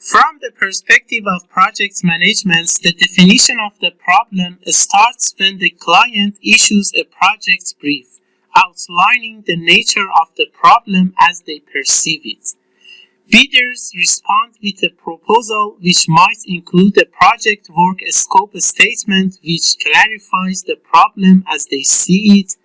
From the perspective of project management, the definition of the problem starts when the client issues a project brief, outlining the nature of the problem as they perceive it. Bidders respond with a proposal which might include a project work scope statement which clarifies the problem as they see it,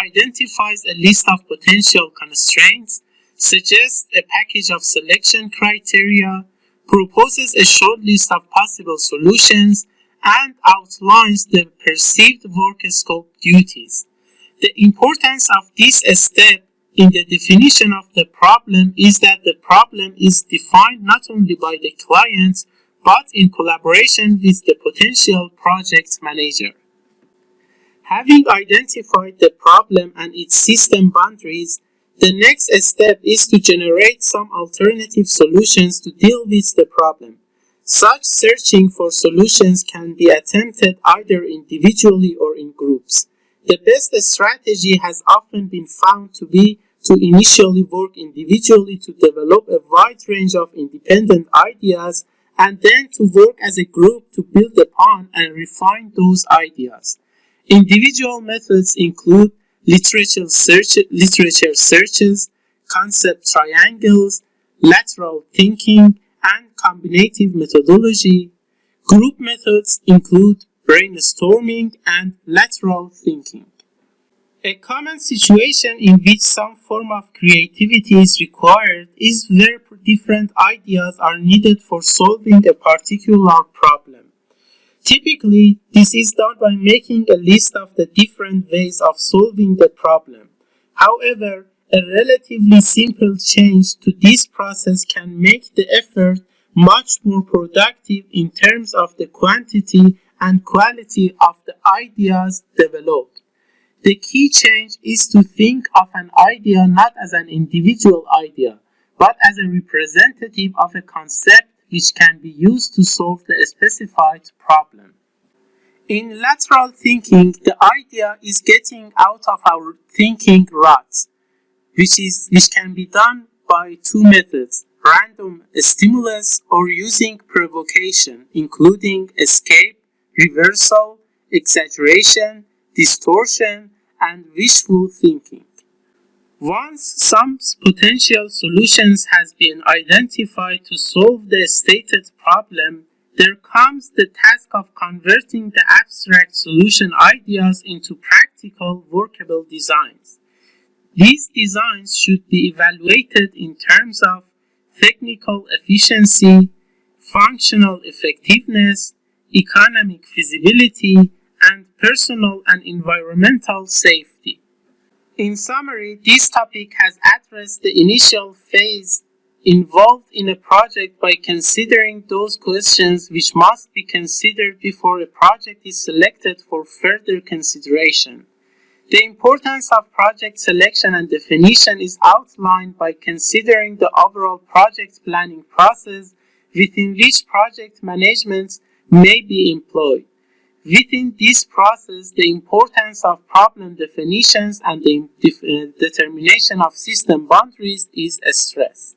identifies a list of potential constraints, suggests a package of selection criteria, proposes a short list of possible solutions, and outlines the perceived work scope duties. The importance of this step in the definition of the problem is that the problem is defined not only by the client but in collaboration with the potential project manager. Having identified the problem and its system boundaries, the next step is to generate some alternative solutions to deal with the problem. Such searching for solutions can be attempted either individually or in groups. The best strategy has often been found to be to initially work individually to develop a wide range of independent ideas and then to work as a group to build upon and refine those ideas. Individual methods include literature, search, literature searches, concept triangles, lateral thinking, and combinative methodology. Group methods include brainstorming and lateral thinking. A common situation in which some form of creativity is required is where different ideas are needed for solving a particular problem. Typically, this is done by making a list of the different ways of solving the problem. However, a relatively simple change to this process can make the effort much more productive in terms of the quantity and quality of the ideas developed. The key change is to think of an idea not as an individual idea, but as a representative of a concept which can be used to solve the specified problem. In lateral thinking, the idea is getting out of our thinking ruts, which, is, which can be done by two methods, random stimulus or using provocation, including escape, reversal, exaggeration, distortion, and wishful thinking. Once some potential solutions has been identified to solve the stated problem, there comes the task of converting the abstract solution ideas into practical workable designs. These designs should be evaluated in terms of technical efficiency, functional effectiveness, economic feasibility, and personal and environmental safety. In summary, this topic has addressed the initial phase involved in a project by considering those questions which must be considered before a project is selected for further consideration. The importance of project selection and definition is outlined by considering the overall project planning process within which project management may be employed. Within this process, the importance of problem definitions and the uh, determination of system boundaries is stressed.